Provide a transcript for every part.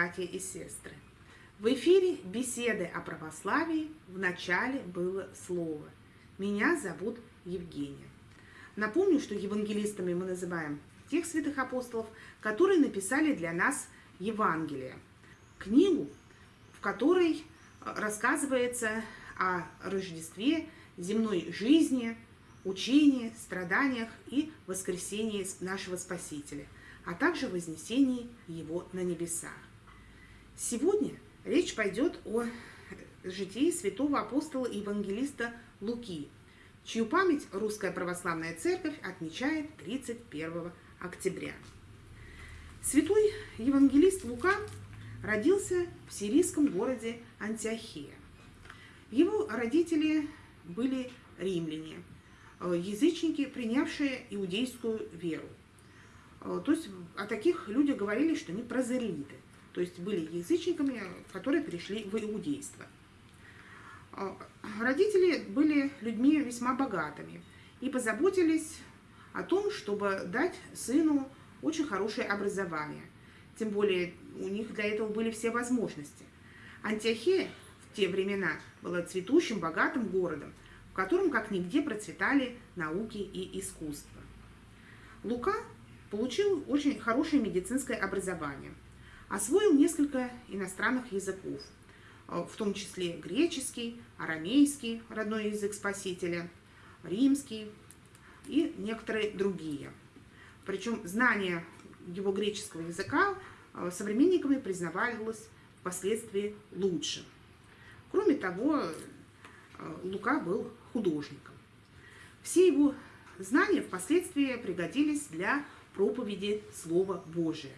Братья и сестры! В эфире беседы о православии в начале было слово. Меня зовут Евгения. Напомню, что евангелистами мы называем тех святых апостолов, которые написали для нас Евангелие. Книгу, в которой рассказывается о Рождестве, земной жизни, учении, страданиях и воскресении нашего Спасителя – а также вознесении его на небесах. Сегодня речь пойдет о житии святого апостола и евангелиста Луки, чью память Русская Православная Церковь отмечает 31 октября. Святой евангелист Лука родился в сирийском городе Антиохия. Его родители были римляне, язычники, принявшие иудейскую веру. Э, то есть о таких людях говорили, что они прозелиты, то есть были язычниками, которые перешли в иудейство. Э, родители были людьми весьма богатыми и позаботились о том, чтобы дать сыну очень хорошее образование. Тем более у них для этого были все возможности. Антиохия в те времена была цветущим, богатым городом, в котором как нигде процветали науки и искусство. Лука Получил очень хорошее медицинское образование. Освоил несколько иностранных языков, э, в том числе греческий, арамейский, родной язык Спасителя, римский и некоторые другие. Причем знание его греческого языка э, современниками признавалось впоследствии лучше. Кроме того, э, Лука был художником. Все его знания впоследствии пригодились для проповеди Слова Божия.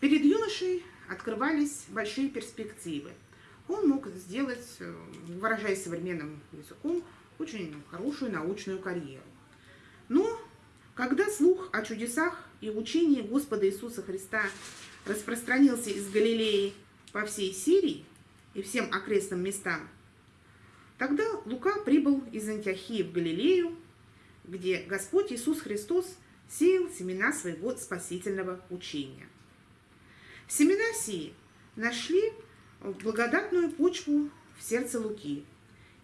Перед юношей открывались большие перспективы. Он мог сделать, э, выражаясь современным языком, очень хорошую научную карьеру. Но когда слух о чудесах и учении Господа Иисуса Христа распространился из Галилеи по всей Сирии и всем окрестным местам, тогда Лука прибыл из Антиохии в Галилею, где Господь Иисус Христос – сеял семена своего спасительного учения. Семена сии нашли благодатную почву в сердце Луки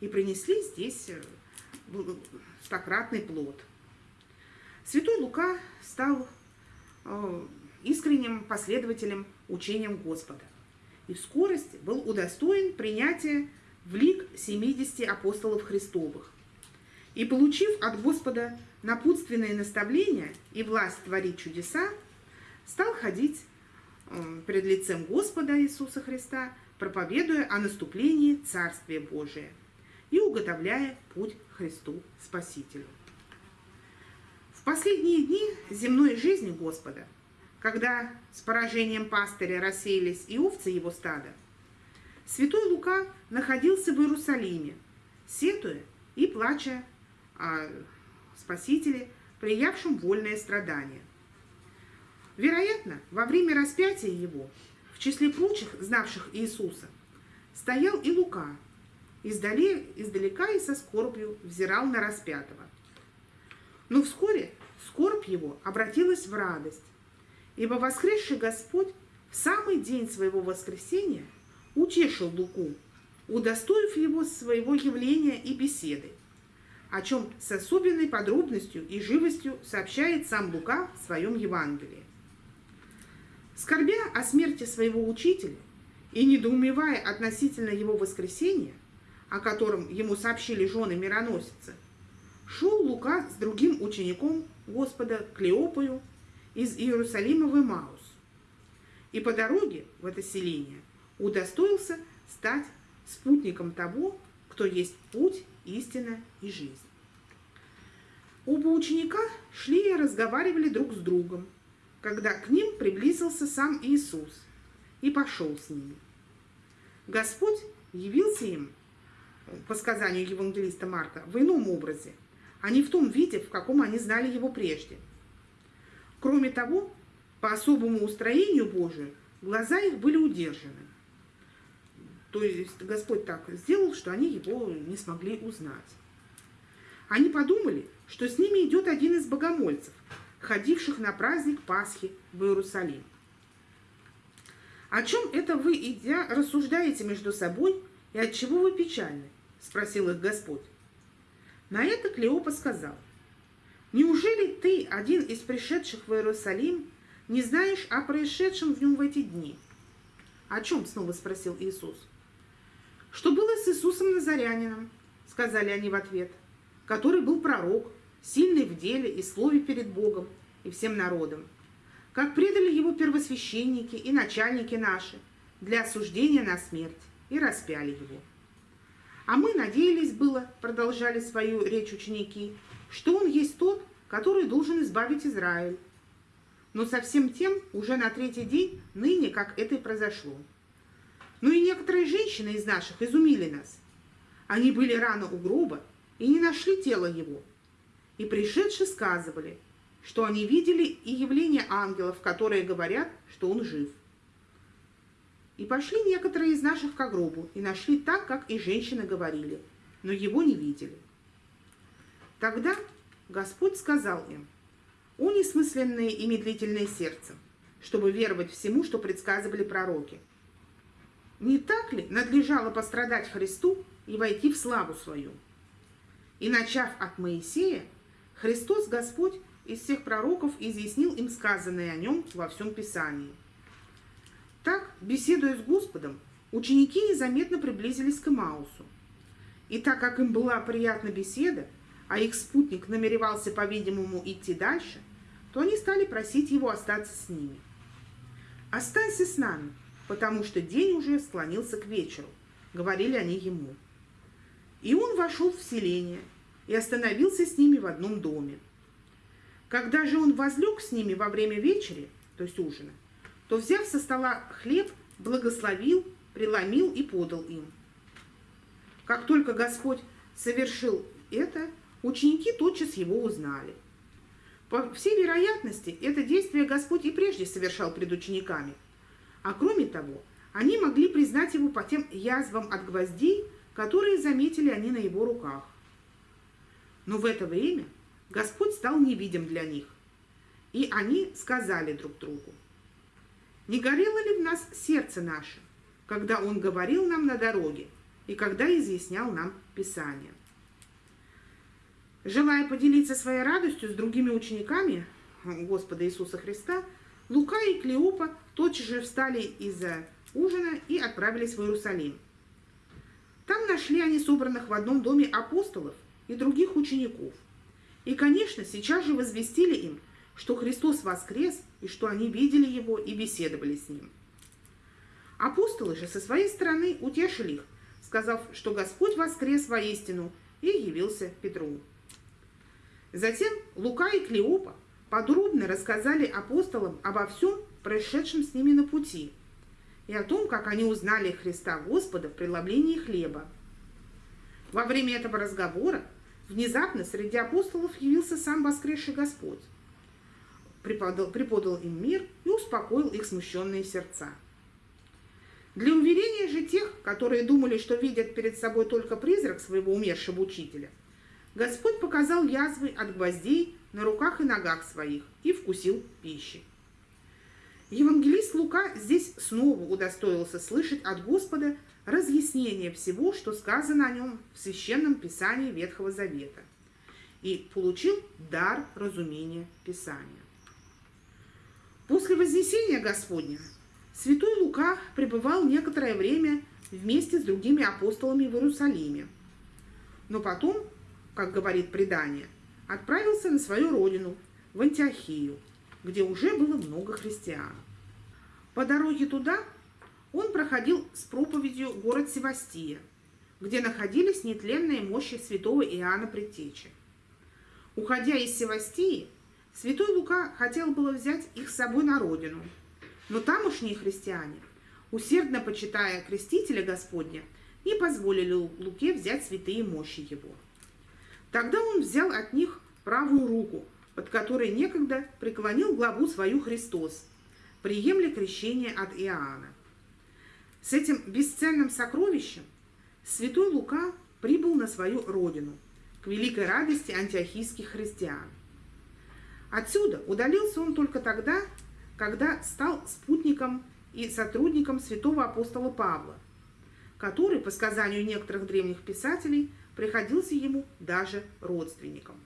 и принесли здесь э, стократный плод. Святой Лука стал э, искренним последователем учением Господа и в скорости был удостоен принятия в лик 70 апостолов Христовых. И получив от Господа напутственные наставления и власть творить чудеса, стал ходить пред лицем Господа Иисуса Христа, проповедуя о наступлении Царствия Божия и уготовляя путь Христу Спасителю. В последние дни земной жизни Господа, когда с поражением пастыря рассеялись и овцы его стада, святой Лука находился в Иерусалиме, сетуя и плача о Спасителе, приявшем вольное страдание. Вероятно, во время распятия его, в числе прочих, знавших Иисуса, стоял и Лука, издали, издалека и со скорбью взирал на распятого. Но вскоре скорбь его обратилась в радость, ибо воскресший Господь в самый день своего воскресения утешил Луку, удостоив его своего явления и беседы о чем с особенной подробностью и живостью сообщает сам Лука в своем Евангелии. Скорбя о смерти своего учителя и недоумевая относительно его воскресения, о котором ему сообщили жены мироносицы, шел Лука с другим учеником Господа Клеопою из Иерусалима в Имаус. И по дороге в это селение удостоился стать спутником того, кто есть путь, истина и жизнь. Оба ученика шли и разговаривали друг с другом, когда к ним приблизился сам Иисус и пошел с ними. Господь явился им, по сказанию евангелиста Марка, в ином образе, а не в том виде, в каком они знали его прежде. Кроме того, по особому устроению Божию глаза их были удержаны. То есть Господь так сделал, что они его не смогли узнать. Они подумали, что с ними идет один из богомольцев, ходивших на праздник Пасхи в Иерусалим. «О чем это вы, идя, рассуждаете между собой, и от чего вы печальны?» – спросил их Господь. На это Клеопа сказал, «Неужели ты, один из пришедших в Иерусалим, не знаешь о происшедшем в нем в эти дни?» «О чем?» – снова спросил Иисус. «Что было с Иисусом Назарянином?» – сказали они в ответ, «который был пророк, сильный в деле и слове перед Богом и всем народом, как предали его первосвященники и начальники наши для осуждения на смерть и распяли его. А мы надеялись было, продолжали свою речь ученики, что он есть тот, который должен избавить Израиль. Но совсем тем уже на третий день ныне, как это и произошло. Ну и некоторые женщины из наших изумили нас. Они были рано у гроба и не нашли тело его. И пришедшие сказывали – что они видели и явление ангелов, которые говорят, что он жив. И пошли некоторые из наших к гробу и нашли так, как и женщины говорили, но его не видели. Тогда Господь сказал им, «О несмысленные и медлительные сердцем, чтобы веровать всему, что предсказывали пророки. Не так ли надлежало пострадать Христу и войти в славу свою? И начав от Моисея, Христос Господь из всех пророков изъяснил им сказанное о нем во всем Писании. Так, беседуя с Господом, ученики незаметно приблизились к Имаусу. И так как им была приятна беседа, а их спутник намеревался, по-видимому, идти дальше, то они стали просить его остаться с ними. «Останься с нами, потому что день уже склонился к вечеру», — говорили они ему. И он вошел в селение и остановился с ними в одном доме. Когда же он возлег с ними во время вечери, то есть ужина, то, взяв со стола хлеб, благословил, преломил и подал им. Как только Господь совершил это, ученики тотчас его узнали. По всей вероятности, это действие Господь и прежде совершал пред учениками. А кроме того, они могли признать его по тем язвам от гвоздей, которые заметили они на его руках. Но в это время Господь стал невидим для них. И они сказали друг другу, «Не горело ли в нас сердце наше, когда Он говорил нам на дороге и когда изъяснял нам Писание?» Желая поделиться своей радостью с другими учениками Господа Иисуса Христа, Лука и Клеопа тотчас же встали из-за ужина и отправились в Иерусалим. Там нашли они собранных в одном доме апостолов и других учеников – и, конечно, сейчас же возвестили им, что Христос воскрес, и что они видели Его и беседовали с Ним. Апостолы же со своей стороны утешили их, сказав, что Господь воскрес воистину и явился Петру. Затем Лука и Клеопа подробно рассказали апостолам обо всем, происшедшем с ними на пути, и о том, как они узнали Христа Господа в преломлении хлеба. Во время этого разговора Внезапно среди апостолов явился сам воскресший Господь, преподал, преподал им мир и успокоил их смущенные сердца. Для уверения же тех, которые думали, что видят перед собой только призрак своего умершего учителя, Господь показал язвы от гвоздей на руках и ногах своих и вкусил пищи. Евангелист Лука здесь снова удостоился слышать от Господа разъяснение всего, что сказано о нем в Священном Писании Ветхого Завета, и получил дар разумения Писания. После Вознесения Господня святой Лука пребывал некоторое время вместе с другими апостолами в Иерусалиме, но потом, как говорит предание, отправился на свою родину, в Антиохию, где уже было много христиан. По дороге туда он проходил с проповедью город Севастия, где находились нетленные мощи святого Иоанна Предтечи. Уходя из Севастии, святой Лука хотел было взять их с собой на родину, но тамошние христиане, усердно почитая крестителя Господня, не позволили Луке взять святые мощи его. Тогда он взял от них правую руку, под которой некогда преклонил главу свою Христос, приемля крещение от Иоанна. С этим бесценным сокровищем святой Лука прибыл на свою родину, к великой радости антиохийских христиан. Отсюда удалился он только тогда, когда стал спутником и сотрудником святого апостола Павла, который, по сказанию некоторых древних писателей, приходился ему даже родственником.